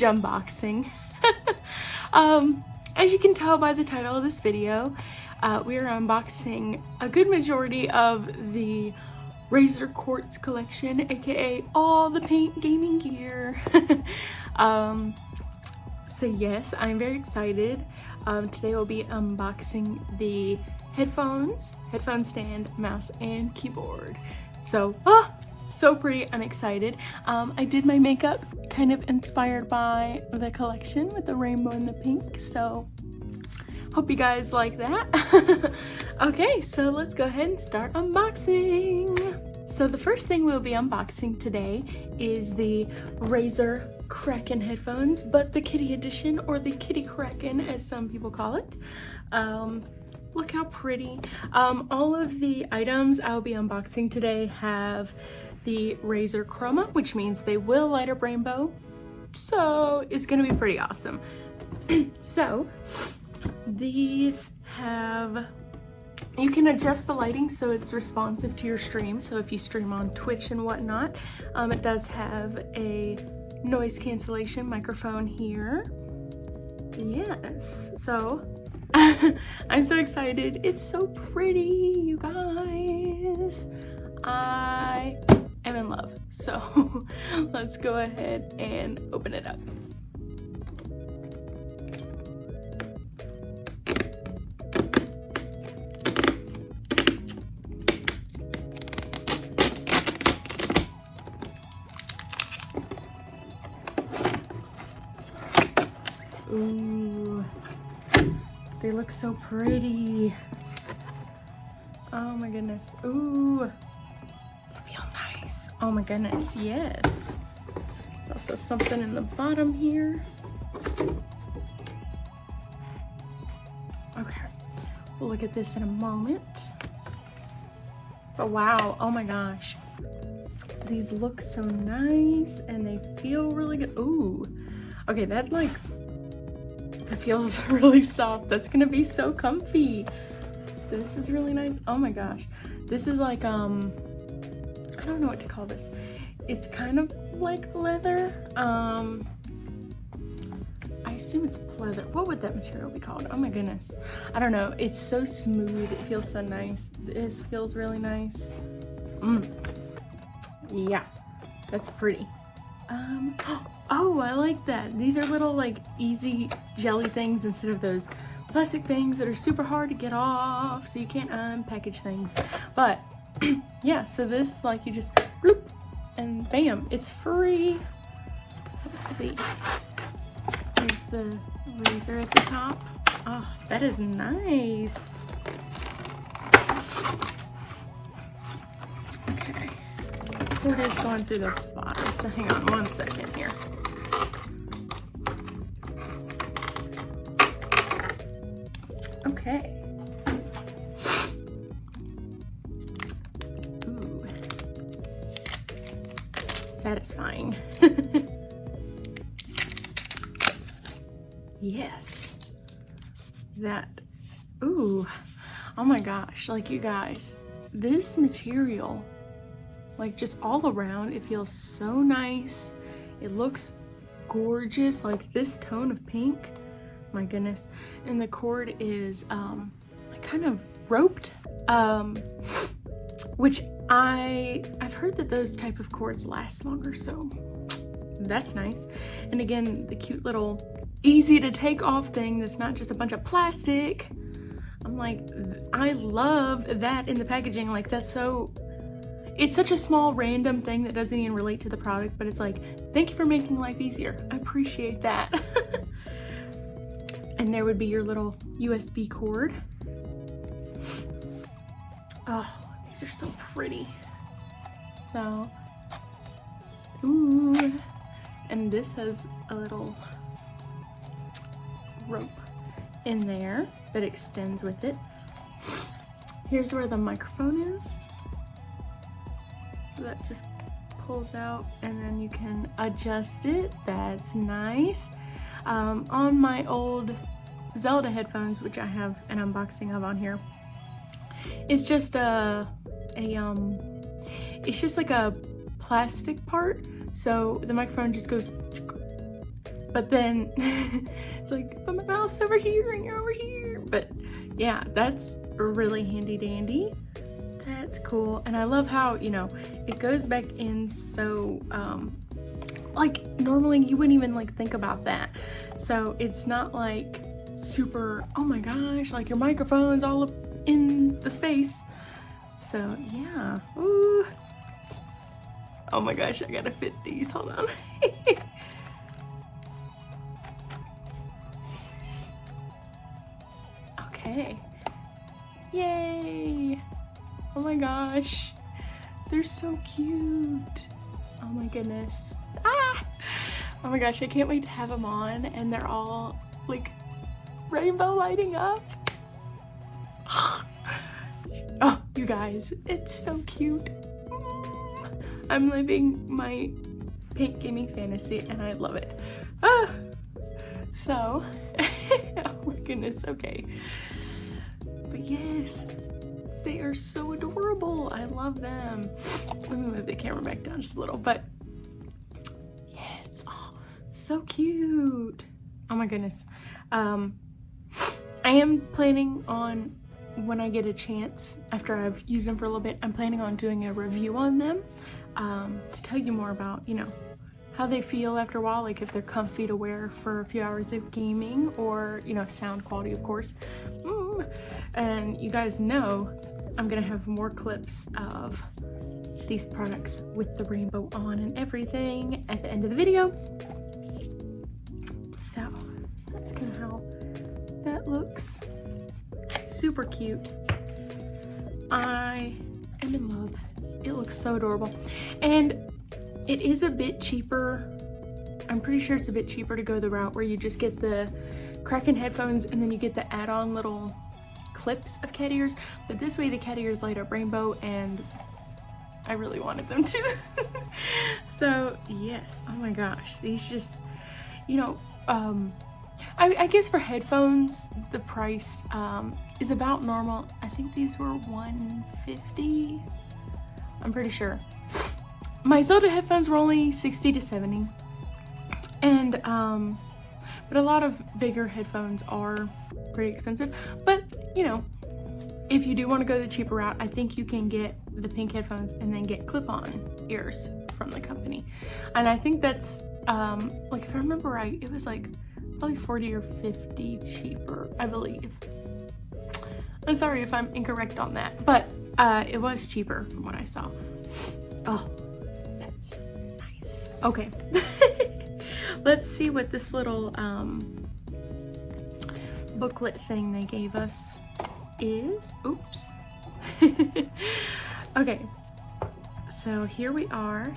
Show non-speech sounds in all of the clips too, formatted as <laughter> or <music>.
huge unboxing. <laughs> um, as you can tell by the title of this video, uh, we are unboxing a good majority of the Razer Quartz collection, aka all the paint gaming gear. <laughs> um, so yes, I'm very excited. Um, today we'll be unboxing the headphones, headphone stand, mouse, and keyboard. So, ah, so pretty I'm excited. Um, I did my makeup kind of inspired by the collection with the rainbow and the pink, so hope you guys like that. <laughs> okay, so let's go ahead and start unboxing. So the first thing we'll be unboxing today is the Razer Kraken headphones, but the kitty edition or the kitty Kraken as some people call it. Um, look how pretty. Um, all of the items I'll be unboxing today have the Razer Chroma, which means they will light up rainbow. So it's gonna be pretty awesome. <clears throat> so these have, you can adjust the lighting so it's responsive to your stream. So if you stream on Twitch and whatnot, um, it does have a noise cancellation microphone here. Yes, so <laughs> I'm so excited. It's so pretty, you guys. I am in love. <laughs> So let's go ahead and open it up. Ooh, they look so pretty. Oh my goodness. Ooh. Oh my goodness, yes. There's also something in the bottom here. Okay, we'll look at this in a moment. But wow, oh my gosh. These look so nice and they feel really good. Ooh, okay, that like, that feels <laughs> really soft. That's gonna be so comfy. This is really nice. Oh my gosh. This is like, um, don't know what to call this. It's kind of like leather. Um, I assume it's pleather. What would that material be called? Oh my goodness. I don't know. It's so smooth. It feels so nice. This feels really nice. Mm. Yeah, that's pretty. Um, <gasps> oh, I like that. These are little like easy jelly things instead of those plastic things that are super hard to get off so you can't unpackage things. But <clears throat> yeah, so this, like, you just bloop, and bam, it's free. Let's see. There's the Razer at the top. Oh, that is nice. Okay. Cord is going through the bottom, so hang on one second here. Okay. Satisfying. <laughs> yes. That, ooh, oh my gosh, like you guys, this material, like just all around, it feels so nice. It looks gorgeous, like this tone of pink, my goodness. And the cord is um, kind of roped, um, which I, I've heard that those type of cords last longer, so that's nice. And again, the cute little easy to take off thing that's not just a bunch of plastic. I'm like, I love that in the packaging. Like that's so, it's such a small random thing that doesn't even relate to the product, but it's like, thank you for making life easier. I appreciate that. <laughs> and there would be your little USB cord. Oh, these are so pretty. So, ooh. And this has a little rope in there that extends with it. Here's where the microphone is. So that just pulls out and then you can adjust it. That's nice. Um, on my old Zelda headphones, which I have an unboxing of on here, it's just a a um it's just like a plastic part So the microphone just goes, but then <laughs> it's like, but my mouth's over here and you're over here. But yeah, that's really handy dandy. That's cool. And I love how, you know, it goes back in so, um, like normally you wouldn't even like think about that. So it's not like super, oh my gosh, like your microphone's all up in the space. So yeah, Ooh. Oh my gosh, I gotta fit these, hold on. <laughs> okay. Yay! Oh my gosh. They're so cute. Oh my goodness. Ah! Oh my gosh, I can't wait to have them on and they're all like rainbow lighting up. Guys, it's so cute. I'm living my pink gaming fantasy and I love it. Ah! So, <laughs> oh my goodness, okay. But yes, they are so adorable. I love them. Let me move the camera back down just a little, but yes, oh, so cute. Oh my goodness. Um, I am planning on when I get a chance after I've used them for a little bit, I'm planning on doing a review on them um, to tell you more about, you know, how they feel after a while, like if they're comfy to wear for a few hours of gaming or, you know, sound quality, of course. Mm. And you guys know I'm gonna have more clips of these products with the rainbow on and everything at the end of the video. So that's kind of how that looks. Super cute. I am in love. It looks so adorable. And it is a bit cheaper. I'm pretty sure it's a bit cheaper to go the route where you just get the Kraken headphones and then you get the add-on little clips of cat ears, but this way the cat ears light up rainbow and I really wanted them to. <laughs> so yes, oh my gosh, these just, you know, um, I, I guess for headphones, the price um, is about normal. I think these were 150 I'm pretty sure. My Zelda headphones were only 60 to 70. And, um, but a lot of bigger headphones are pretty expensive. But, you know, if you do want to go the cheaper route, I think you can get the pink headphones and then get clip-on ears from the company. And I think that's, um, like if I remember right, it was like probably 40 or 50 cheaper, I believe. I'm sorry if I'm incorrect on that, but uh, it was cheaper from what I saw. Oh, that's nice. Okay. <laughs> Let's see what this little um, booklet thing they gave us is. Oops. <laughs> okay. So here we are.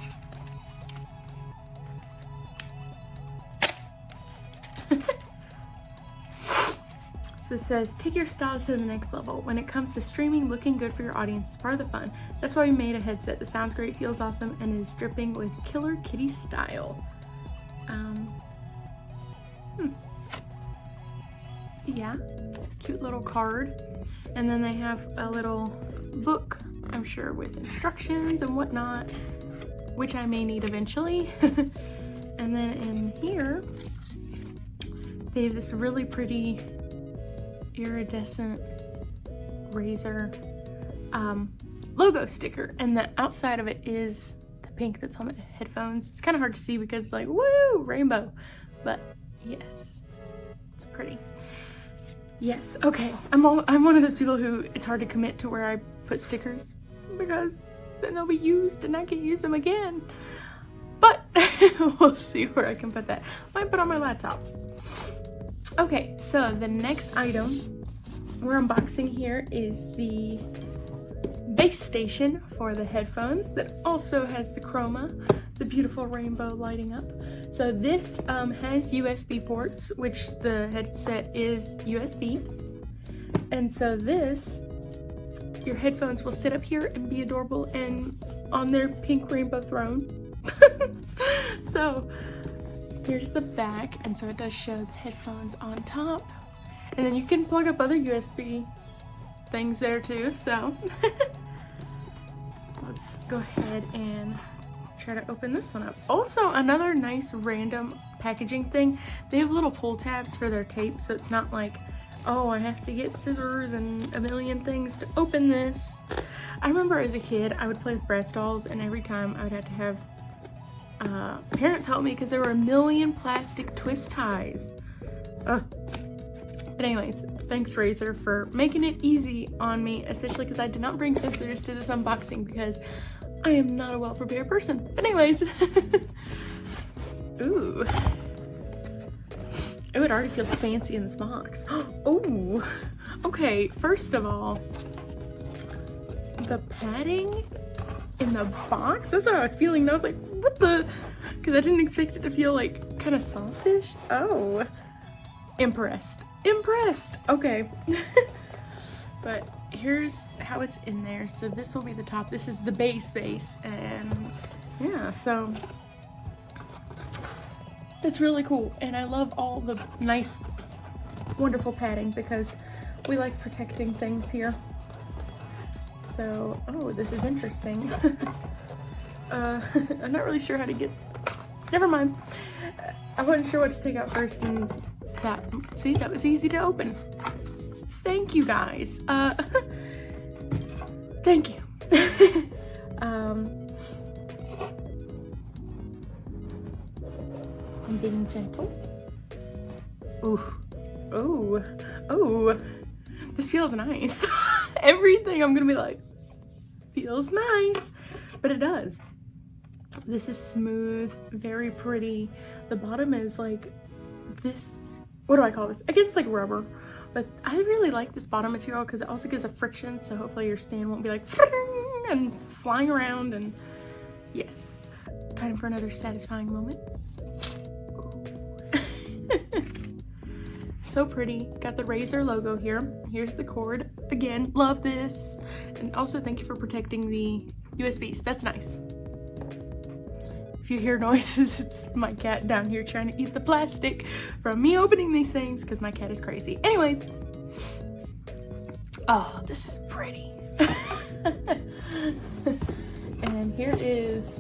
This says, take your styles to the next level. When it comes to streaming, looking good for your audience is part of the fun. That's why we made a headset that sounds great, feels awesome, and is dripping with killer kitty style. Um, hmm. Yeah, cute little card. And then they have a little book, I'm sure, with instructions and whatnot, which I may need eventually. <laughs> and then in here, they have this really pretty iridescent Razer um, logo sticker and the outside of it is the pink that's on the headphones. It's kind of hard to see because it's like, woo, rainbow. But yes, it's pretty. Yes, okay. I'm, all, I'm one of those people who it's hard to commit to where I put stickers because then they'll be used and I can use them again. But <laughs> we'll see where I can put that. I Might put on my laptop. Okay, so the next item we're unboxing here is the base station for the headphones that also has the chroma, the beautiful rainbow lighting up. So this um, has USB ports, which the headset is USB. And so this, your headphones will sit up here and be adorable and on their pink rainbow throne. <laughs> so Here's the back, and so it does show the headphones on top. And then you can plug up other USB things there too, so. <laughs> Let's go ahead and try to open this one up. Also, another nice random packaging thing. They have little pull tabs for their tape, so it's not like, oh, I have to get scissors and a million things to open this. I remember as a kid, I would play with Bratz dolls, and every time I would have to have uh, parents helped me because there were a million plastic twist ties. Ugh. But anyways, thanks Razer for making it easy on me, especially because I did not bring scissors to this unboxing because I am not a well-prepared person. But anyways, <laughs> ooh. Oh, it already feels fancy in this box. <gasps> Oh, okay, first of all, the padding in the box, that's what I was feeling. I was like, what the? Because I didn't expect it to feel like kind of softish. Oh, impressed impressed. Okay. <laughs> but here's how it's in there. So this will be the top. This is the base base. And yeah, so that's really cool. And I love all the nice, wonderful padding because we like protecting things here. So, oh, this is interesting. <laughs> uh, <laughs> I'm not really sure how to get, never mind. I wasn't sure what to take out first and that, see, that was easy to open. Thank you guys. Uh, <laughs> thank you. <laughs> um, I'm being gentle. Ooh, ooh, ooh. This feels nice. Everything I'm gonna be like, feels nice, but it does. This is smooth, very pretty. The bottom is like this what do I call this? I guess it's like rubber, but I really like this bottom material because it also gives a friction, so hopefully your stand won't be like <laughs> and flying around and yes. Time for another satisfying moment. <laughs> so pretty. Got the Razer logo here. Here's the cord. Again, love this. And also thank you for protecting the USBs. That's nice. If you hear noises, <laughs> it's my cat down here trying to eat the plastic from me opening these things because my cat is crazy. Anyways, oh, this is pretty. <laughs> and here is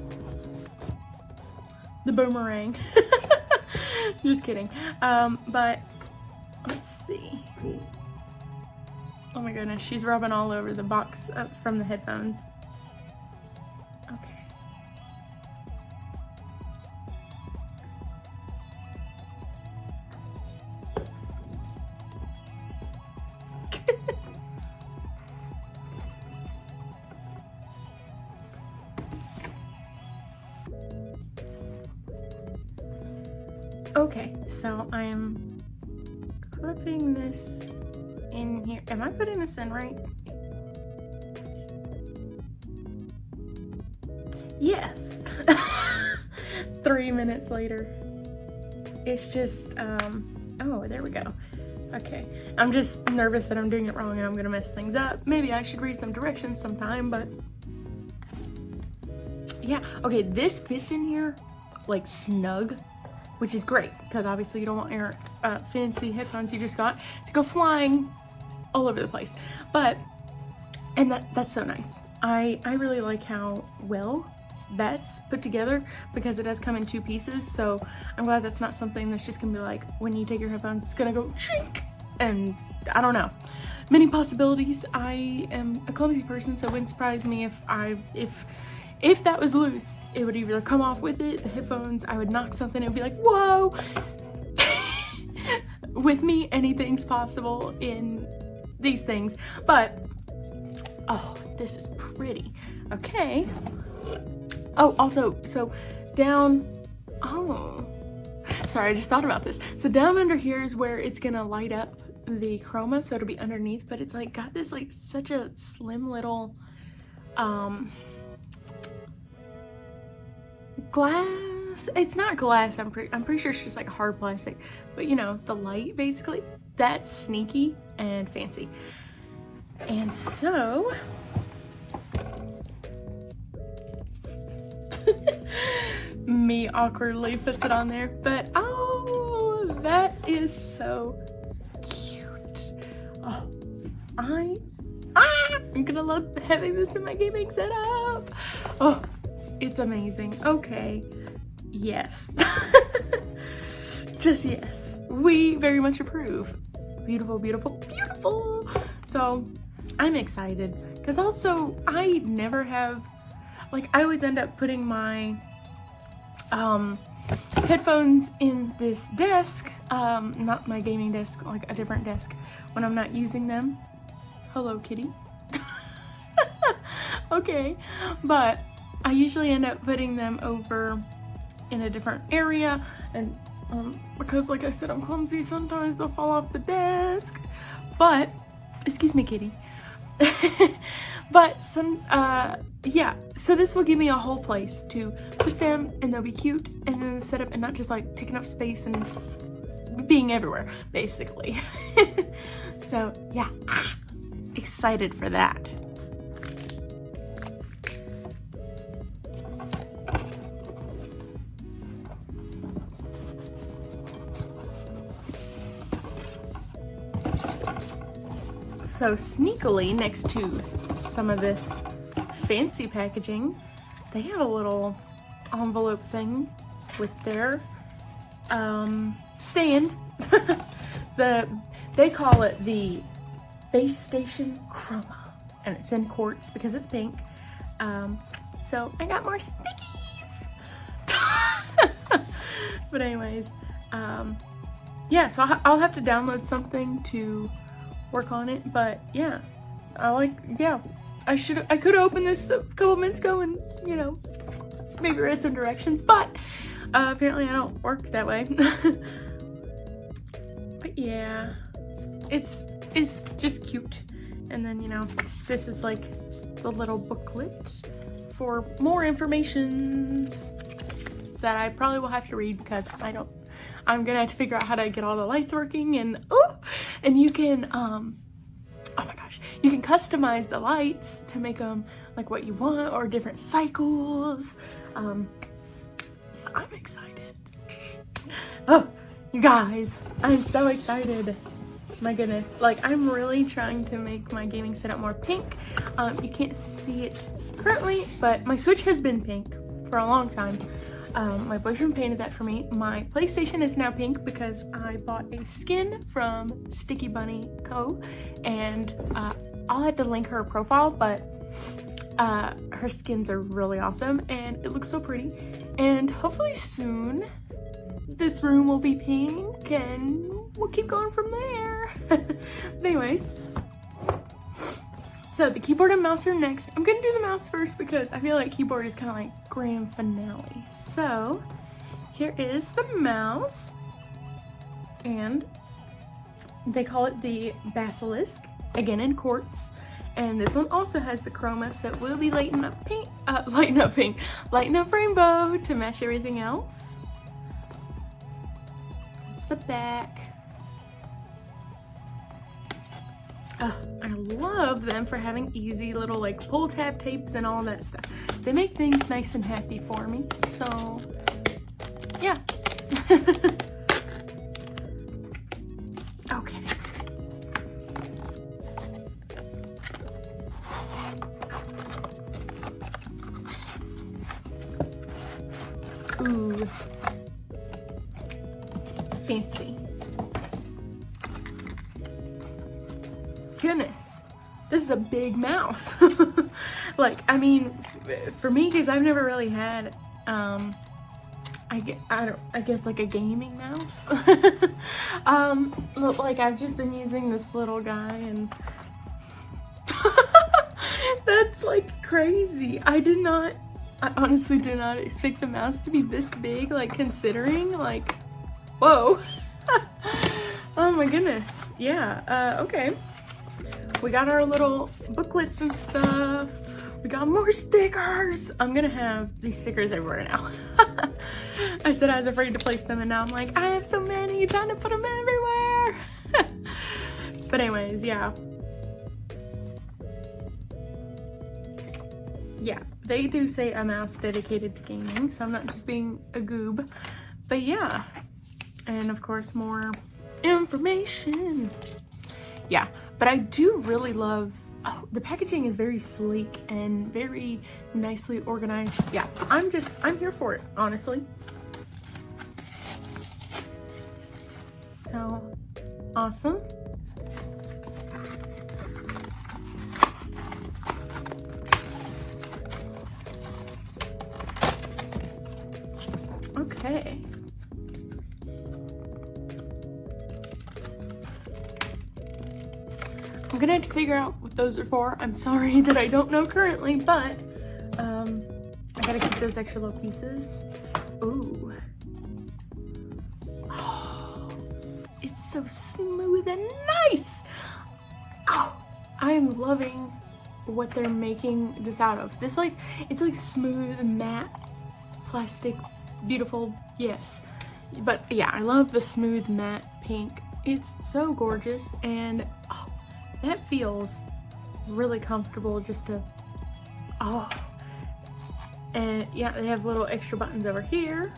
the boomerang. <laughs> Just kidding. Um, but let's see. Oh my goodness, she's rubbing all over the box from the headphones. In right? Yes. <laughs> Three minutes later. It's just, um, oh, there we go. Okay, I'm just nervous that I'm doing it wrong and I'm gonna mess things up. Maybe I should read some directions sometime, but yeah. Okay, this fits in here like snug which is great because obviously you don't want your uh, fancy headphones you just got to go flying all over the place. But, and that that's so nice. I, I really like how well that's put together because it does come in two pieces. So I'm glad that's not something that's just gonna be like, when you take your headphones, it's gonna go shrink and I don't know. Many possibilities. I am a clumsy person, so it wouldn't surprise me if I, if if that was loose, it would either come off with it, the headphones, I would knock something it would be like, whoa! <laughs> with me, anything's possible in these things. But, oh, this is pretty. Okay. Oh, also, so down, oh, sorry, I just thought about this. So down under here is where it's gonna light up the chroma, so it'll be underneath, but it's like got this like such a slim little, um, glass it's not glass i'm pretty i'm pretty sure it's just like hard plastic but you know the light basically that's sneaky and fancy and so <laughs> me awkwardly puts it on there but oh that is so cute oh i ah, i'm gonna love having this in my gaming setup oh It's amazing. Okay. Yes. <laughs> Just yes. We very much approve. Beautiful, beautiful, beautiful. So I'm excited because also I never have, like I always end up putting my um, headphones in this desk, um, not my gaming desk, like a different desk when I'm not using them. Hello, kitty. <laughs> okay, but I usually end up putting them over in a different area and um, because like I said I'm clumsy. Sometimes they'll fall off the desk. But excuse me kitty. <laughs> But some uh yeah. So this will give me a whole place to put them and they'll be cute and then set up and not just like taking up space and being everywhere basically. <laughs> So yeah. Excited for that So sneakily next to some of this fancy packaging, they have a little envelope thing with their um, stand. <laughs> the They call it the Base Station Chroma and it's in quartz because it's pink. Um, so I got more stickies. <laughs> but anyways, um, yeah, so I'll have to download something to work on it. But yeah, I like, yeah, I should, I could open this a couple minutes ago and, you know, maybe read some directions, but uh, apparently I don't work that way. <laughs> but yeah, it's, it's just cute. And then, you know, this is like the little booklet for more informations that I probably will have to read because I don't I'm gonna have to figure out how to get all the lights working and oh, and you can, um, oh my gosh, you can customize the lights to make them like what you want or different cycles. Um, so I'm excited. Oh, you guys, I'm so excited. My goodness, like I'm really trying to make my gaming setup more pink. Um, you can't see it currently, but my Switch has been pink for a long time. Um, my boyfriend painted that for me. My PlayStation is now pink because I bought a skin from Sticky Bunny Co. And uh, I'll have to link her profile, but uh, her skins are really awesome and it looks so pretty. And hopefully soon this room will be pink and we'll keep going from there. <laughs> anyways, so the keyboard and mouse are next. I'm gonna do the mouse first because I feel like keyboard is kind of like grand finale. So here is the mouse and they call it the Basilisk, again in quartz. And this one also has the chroma, so it will be lighting up pink, uh, <laughs> lighting up pink, lighting up rainbow to match everything else. It's the back. Oh, I love them for having easy little like pull tab tapes and all that stuff. They make things nice and happy for me. So yeah. <laughs> <laughs> like, I mean, for me, because I've never really had, um, I, get, I, don't, I guess like a gaming mouse. <laughs> um, like I've just been using this little guy and <laughs> that's like crazy. I did not, I honestly did not expect the mouse to be this big, like considering, like, whoa. oh my goodness. Yeah, uh, okay. We got our little booklets and stuff. We got more stickers. I'm gonna have these stickers everywhere now. <laughs> I said I was afraid to place them and now I'm like, I have so many, trying to put them everywhere. <laughs> but anyways, yeah. Yeah, they do say a mouse dedicated to gaming, so I'm not just being a goob. But yeah, and of course more information yeah but i do really love oh, the packaging is very sleek and very nicely organized. Yeah, I'm just, I'm here for it, honestly. So, awesome. Figure out what those are for. I'm sorry <laughs> that I don't know currently, but um, I gotta keep those extra little pieces. Ooh. Oh, it's so smooth and nice. Oh, I am loving what they're making this out of. This like, it's like smooth, matte, plastic, beautiful, yes. But yeah, I love the smooth matte pink. It's so gorgeous and oh, that feels really comfortable just to, oh. And yeah, they have little extra buttons over here.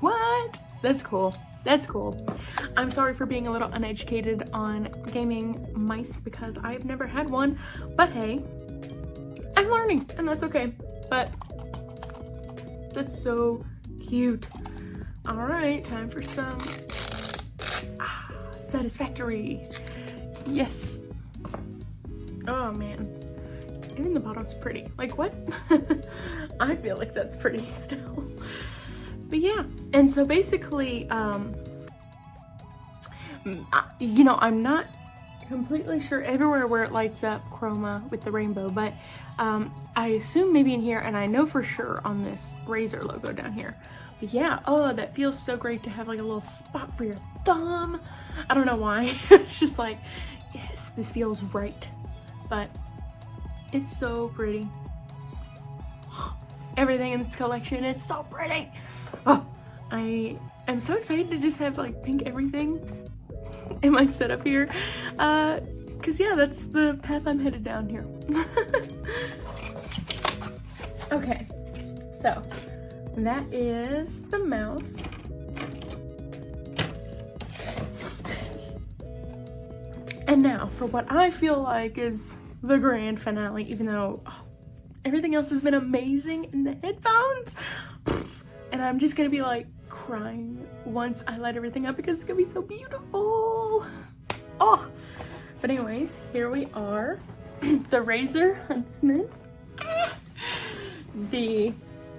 What? That's cool. That's cool. I'm sorry for being a little uneducated on gaming mice because I've never had one, but hey, I'm learning and that's okay. But that's so cute. All right, time for some ah, satisfactory. Yes. Oh man. Even the bottom's pretty. Like what? <laughs> I feel like that's pretty <laughs> still. But yeah, and so basically, um, you know, I'm not completely sure everywhere where it lights up chroma with the rainbow, but um, I assume maybe in here, and I know for sure on this Razer logo down here. But yeah, oh, that feels so great to have like a little spot for your thumb. I don't know why. <laughs> it's just like, yes, this feels right. But it's so pretty. <gasps> Everything in this collection is so pretty. Oh, I am so excited to just have like pink everything in my setup here. Uh, Cause yeah, that's the path I'm headed down here. <laughs> okay, so that is the mouse. And now for what I feel like is the grand finale, even though oh, everything else has been amazing in the headphones. <sighs> And I'm just gonna be like crying once I light everything up because it's gonna be so beautiful. <sighs> Oh, but anyways, here we are. <clears throat> the Razer Huntsman. <sighs> the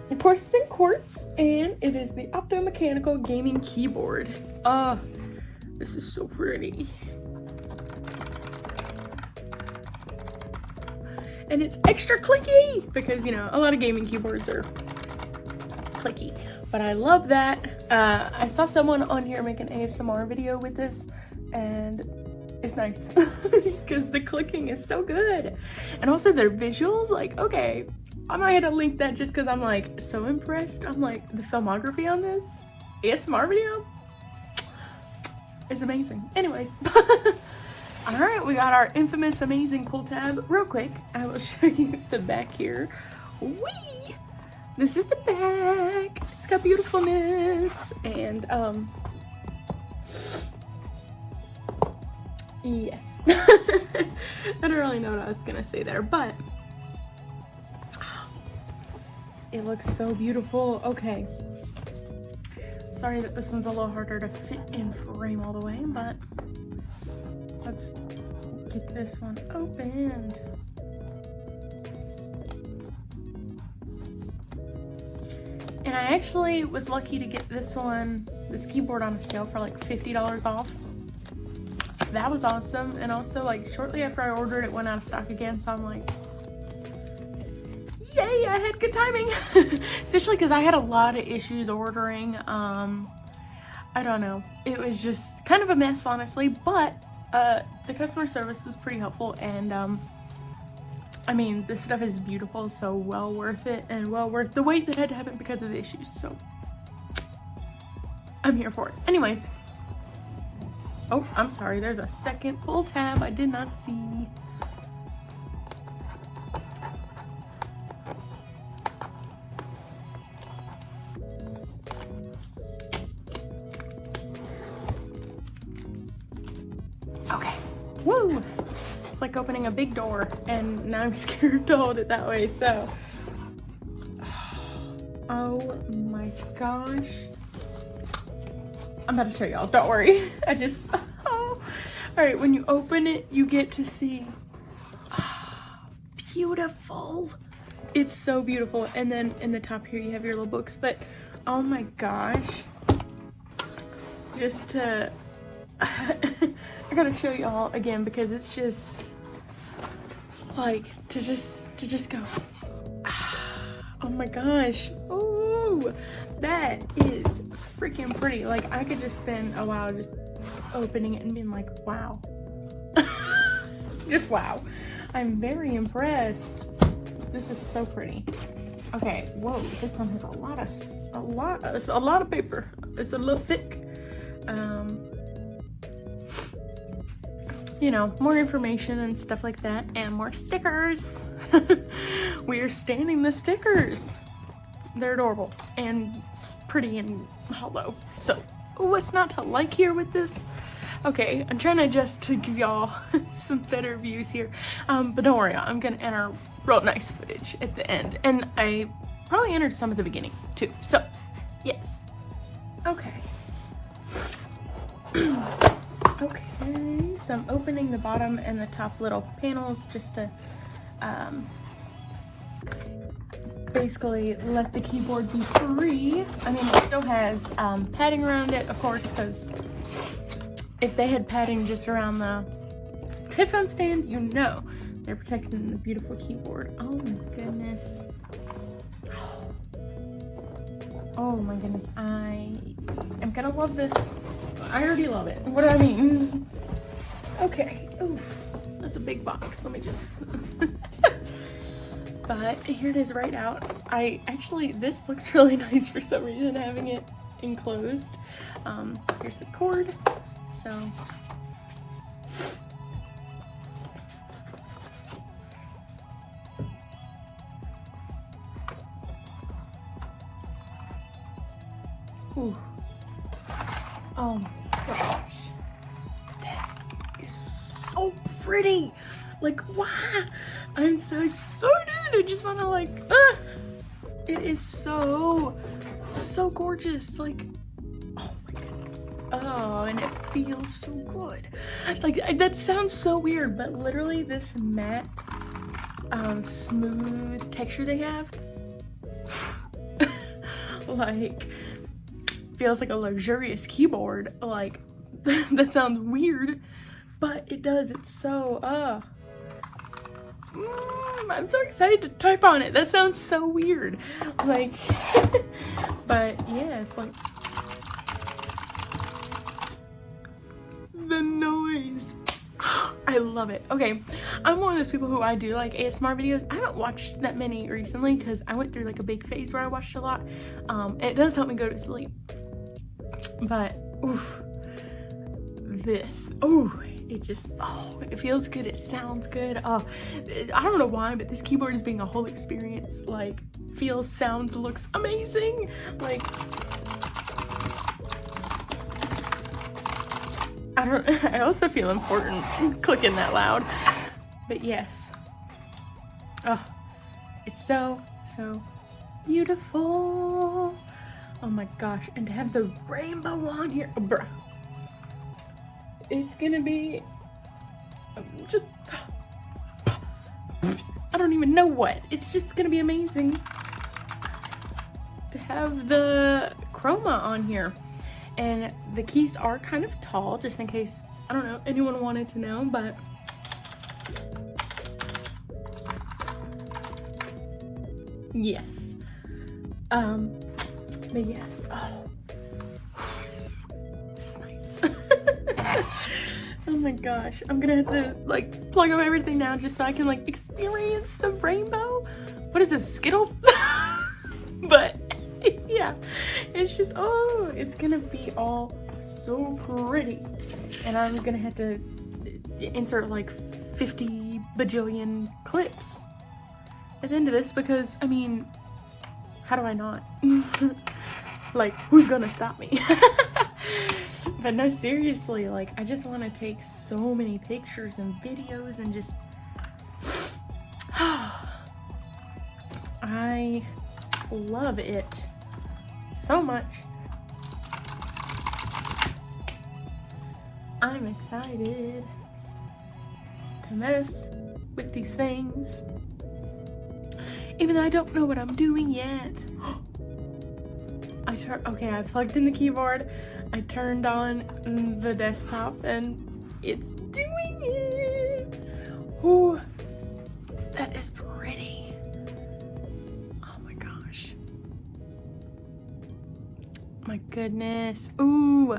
of course it's in quartz and it is the optomechanical gaming keyboard. Oh, this is so pretty. And it's extra clicky because, you know, a lot of gaming keyboards are clicky. But I love that. Uh, I saw someone on here make an ASMR video with this and it's nice <laughs> because the clicking is so good. And also their visuals, like, okay, I might have to link that just because I'm like so impressed. I'm like, the filmography on this ASMR video is amazing. Anyways. <laughs> All right, we got our infamous amazing pull tab. Real quick, I will <laughs> show you the back here. Whee! This is the back. It's got beautifulness and um yes. <laughs> I don't really know what I was gonna say there, but it looks so beautiful. Okay. Sorry that this one's a little harder to fit and frame all the way, but Let's get this one opened. And I actually was lucky to get this one, this keyboard on sale for like $50 off. That was awesome. And also like shortly after I ordered it went out of stock again. So I'm like, yay, I had good timing. <laughs> Especially because I had a lot of issues ordering. Um, I don't know. It was just kind of a mess, honestly. But uh, the customer service was pretty helpful and um, I mean, this stuff is beautiful, so well worth it and well worth the wait that had to happen because of the issues, so I'm here for it. Anyways, oh, I'm sorry, there's a second pull tab I did not see. Like opening a big door and now I'm <laughs> scared to hold it that way, so. <sighs> Oh my gosh. I'm about to show y'all, don't worry. <laughs> I just, <laughs> oh. All right, when you open it, you get to see, <sighs> beautiful. It's so beautiful. And then in the top here, you have your little books, but oh my gosh. Just to, I gotta show y'all again because it's just like to just, to just go, <sighs> oh my gosh. Oh, that is freaking pretty. Like I could just spend a while just opening it and being like, wow. <laughs> just wow. I'm very impressed. This is so pretty. Okay, whoa, this one has a lot of, a lot, a lot of paper. It's a little thick. Um, you know, more information and stuff like that, and more stickers. <laughs> we are standing the stickers. They're adorable and pretty and hollow. So, what's not to like here with this? Okay, I'm trying to adjust to give y'all <laughs> some better views here. Um, but don't worry, I'm gonna enter real nice footage at the end. And I probably entered some at the beginning too. So, yes. Okay. <clears throat> okay, so I'm opening the bottom and the top little panels just to um, basically let the keyboard be free. I mean, it still has um, padding around it, of course, because if they had padding just around the headphone stand, you know they're protecting the beautiful keyboard. Oh my goodness. Oh my goodness, I am gonna love this. I already love it. What do I mean? Okay, oof, that's a big box. Let me just <laughs> but here it is right out. I actually, this looks <laughs> really nice for some reason, having it enclosed. Um, here's the cord, so. So gorgeous. Like, oh my goodness. Oh, and it feels so good. Like, that sounds so weird, but literally this matte, um, smooth texture they have, <sighs> like, feels like a luxurious keyboard. Like, <laughs> that sounds weird, but it does. It's so, uh, mm, I'm so excited to type on it. That sounds so weird. Like, <laughs> but yeah, it's like the noise. <gasps> I love it. Okay, I'm one of those people who I do like ASMR videos. I haven't watched that many recently because I went through like a big phase where I watched a lot. Um, it does help me go to sleep. But, oof, this, oh, it just oh it feels good it sounds good. Oh i don't know why but this keyboard is being a whole experience. Like feels sounds looks amazing. Like i don't <laughs> i also feel important clicking that loud. But yes. Oh it's so so beautiful. Oh my gosh and to have the rainbow on here oh, bruh it's gonna be just I don't even know what. It's just gonna be amazing to have the chroma on here. And the keys are kind of tall, just in case, I don't know, anyone wanted to know, but yes. Um, but yes, oh, <laughs> oh my gosh, I'm gonna have to like plug up everything now just so I can like experience the rainbow. What is this, Skittles? <laughs> but <laughs> yeah, it's just, oh, it's gonna be all so pretty. And I'm gonna have to insert like 50 bajillion clips at the end of this because, I mean, how do I not? like, who's gonna stop me? But no, seriously, like, I just want to take so many pictures and videos and just... <sighs> I love it so much. I'm excited to mess with these things. Even though I don't know what I'm doing yet. <gasps> I turn okay, I plugged in the keyboard, I turned on the desktop and it's doing it. Ooh, that is pretty. Oh my gosh. My goodness. Ooh.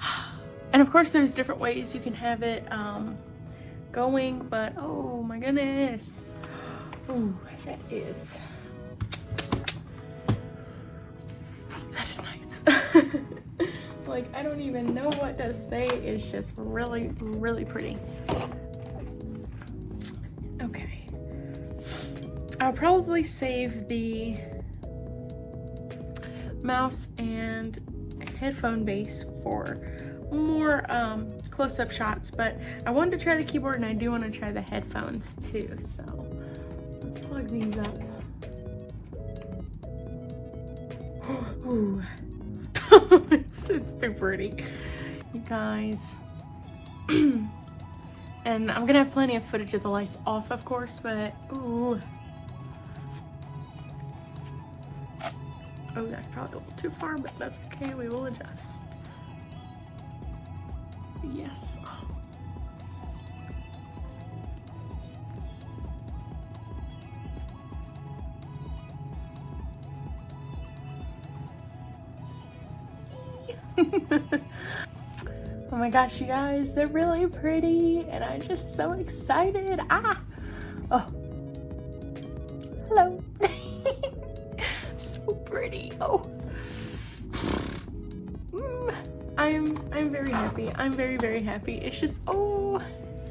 <sighs> And of course there's different ways you can have it um, going, but oh my goodness. Ooh, that is, like, I don't even know what to say. It's just really, really pretty. Okay. I'll probably save the mouse and headphone base for more um, close-up shots, but I wanted to try the keyboard and I do want to try the headphones too, so let's plug these up. <gasps> Ooh. <laughs> it's, it's too pretty, you guys. <clears throat> and I'm gonna have plenty of footage of the lights off, of course, but ooh. Oh, that's probably a little too far, but that's okay, we will adjust. Yes. oh <laughs> my gosh, you guys, they're really pretty and I'm just so excited. Ah! Oh. Hello. <laughs> so pretty. Oh. I'm I'm very happy. I'm very very happy. It's just oh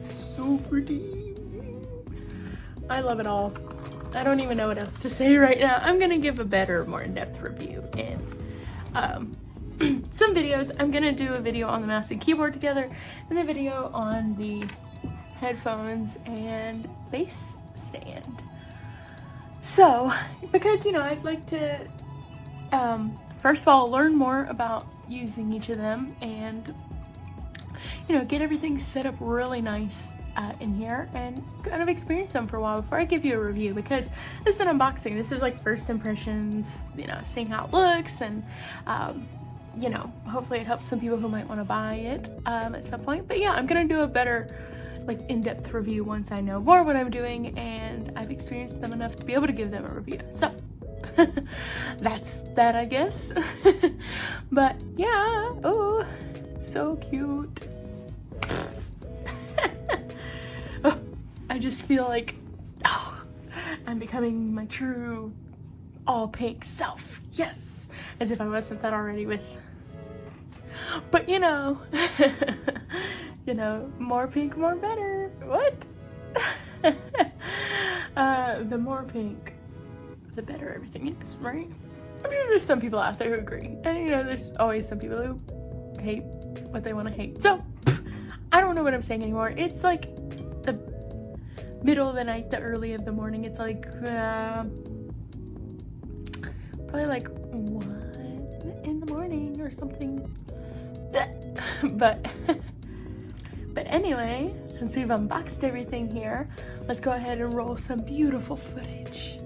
so pretty. I love it all. I don't even know what else to say right now. I'm gonna give a better, more in-depth review in um, some videos. I'm gonna do a video on the mouse and keyboard together and the video on the headphones and base stand. So, because you know, I'd like to um, first of all learn more about using each of them and you know get everything set up really nice uh, in here and kind of experience them for a while before I give you a review because this is an unboxing this is like first impressions you know seeing how it looks and um, you know hopefully it helps some people who might want to buy it um, at some point. But yeah I'm gonna do a better like in-depth review once I know more what I'm doing and I've experienced them enough to be able to give them a review. So <laughs> that's that I guess. <laughs> But yeah oh so cute. <laughs> Oh, I just feel like oh I'm becoming my true all pink self. Yes as if I wasn't that already with but you know <laughs> you know more pink more better what <laughs> uh the more pink the better everything is, right? I'm sure there's some people out there who agree. And you know, there's always some people who hate what they want to hate. So, I don't know what I'm saying anymore. It's like the middle of the night, the early of the morning. It's like, uh, probably like 1 in the morning or something. <laughs> but, but anyway, since we've unboxed everything here, let's go ahead and roll some beautiful footage.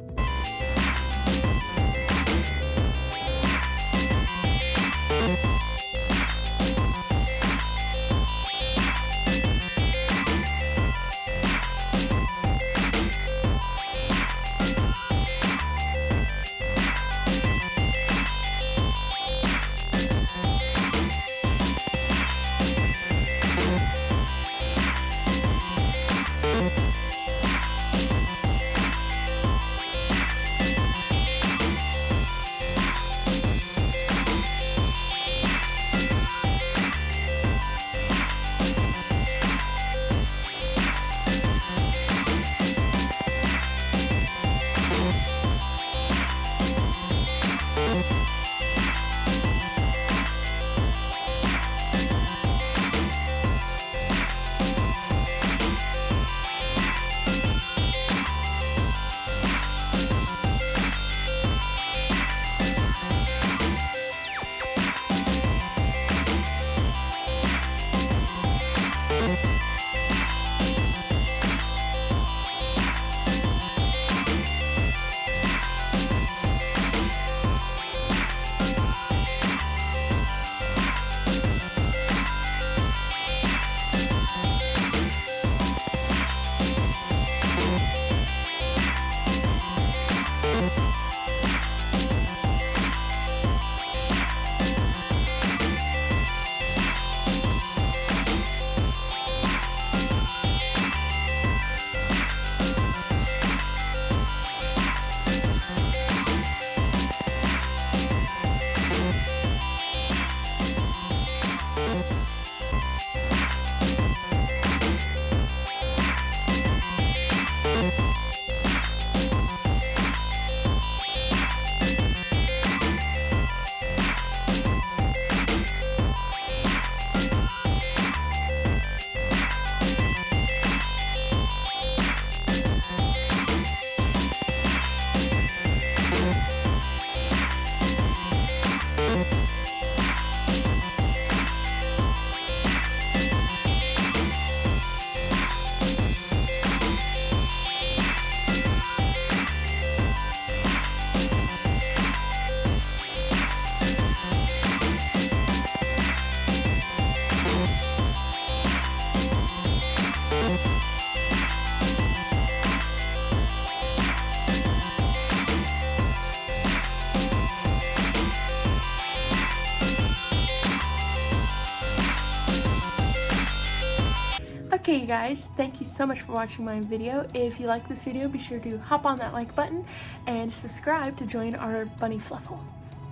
Okay, you guys, thank you so much for watching my video. If you like this video, be sure to hop on that like button and subscribe to join our bunny fluffle.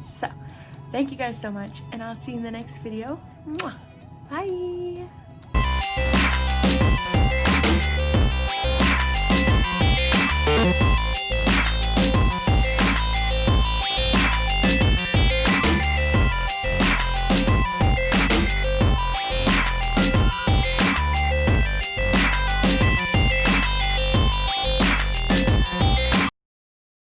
So, thank you guys so much, and I'll see you in the next video. Mwah. Bye!